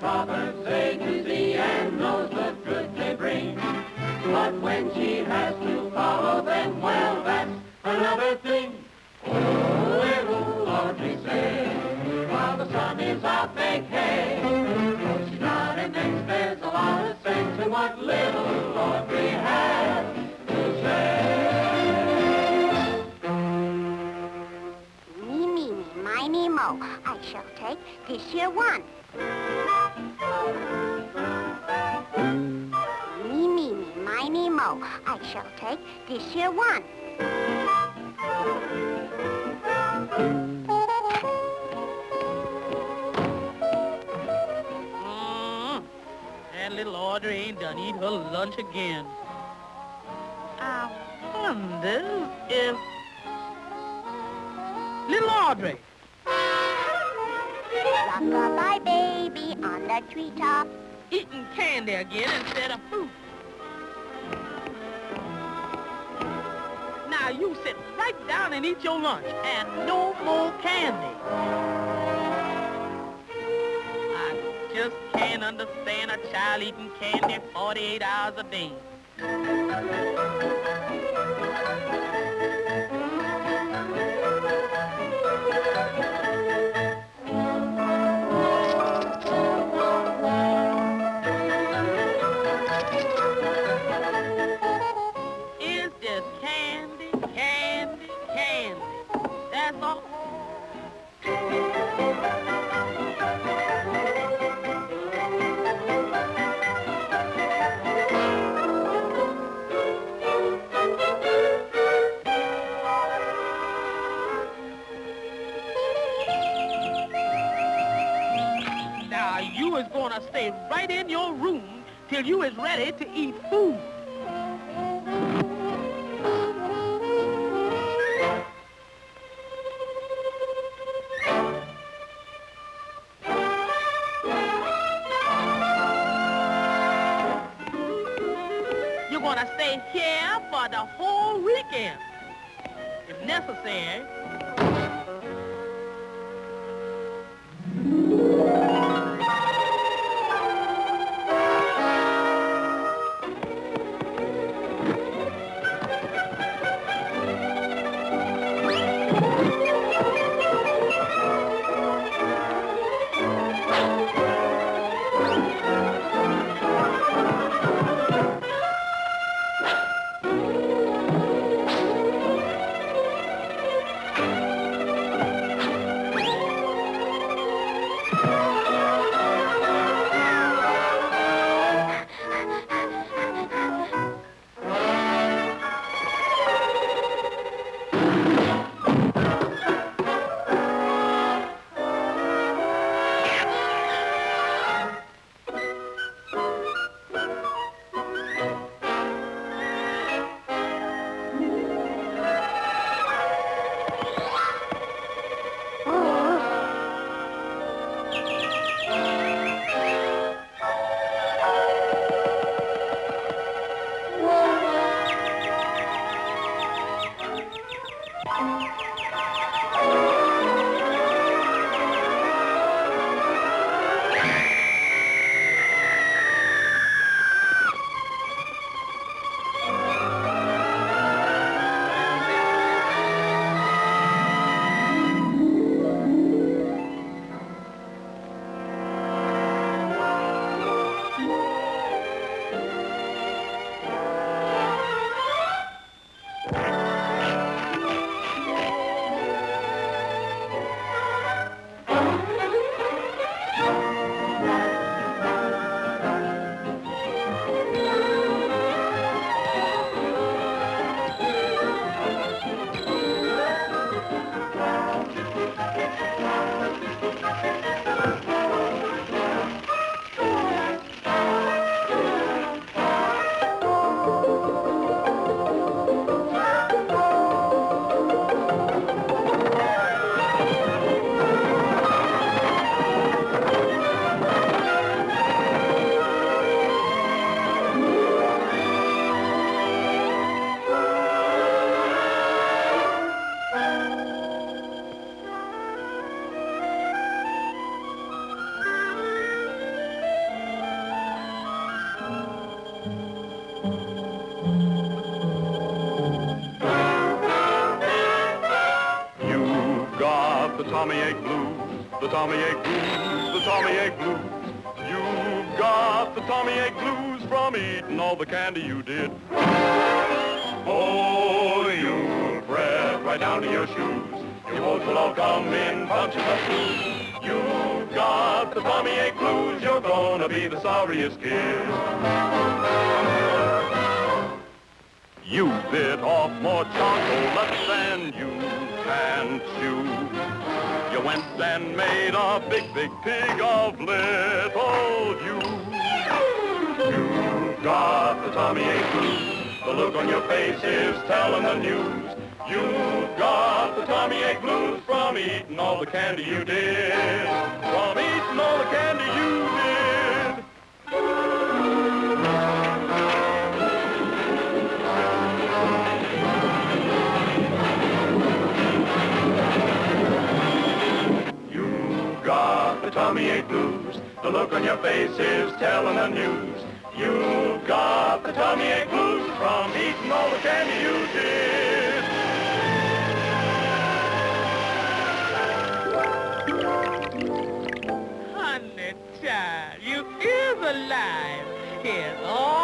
proverbs say Beauty and knows the good they bring. But when she has to follow them, well, that's another thing. Oh, little Audrey say, while the sun is out, make hay. Though she's not an there's a lot of sense in what little Audrey has. Miny, mo. I shall take this here one. Me, me, me, miny, mo. I shall take this here one. Mm-hmm. That little Audrey ain't done eat her lunch again. I wonder if... Little Audrey, Rock-a-bye, baby, on the treetop. eating candy again instead of fruit. Now you sit right down and eat your lunch and no more candy. I just can't understand a child eating candy 48 hours a day. Stay right in your room till you is ready to eat food. You're gonna stay here for the whole weekend. If necessary. You've Tummy Ache Blues, the Tummy Ache Blues, the Tummy Ache Blues. You've got the tummy ache blues from eating all the candy you did. Oh, you fret right down to your shoes. Your woes will all come in bunches of twos. You've got the tummy ache blues. You're gonna be the sorriest kid. You bit off more chocolates than you can chew. You went and made a big, big pig of little you. You got the tummy ache blues. The look on your face is telling the news. You've got the tummy ache blues from eating all the candy you did. From eating all the candy you did. The tummy ache blues. The look on your face is telling the news. You've got the Tommy ache blues from eating all the candy you did. Honey, child, you is alive. Here's all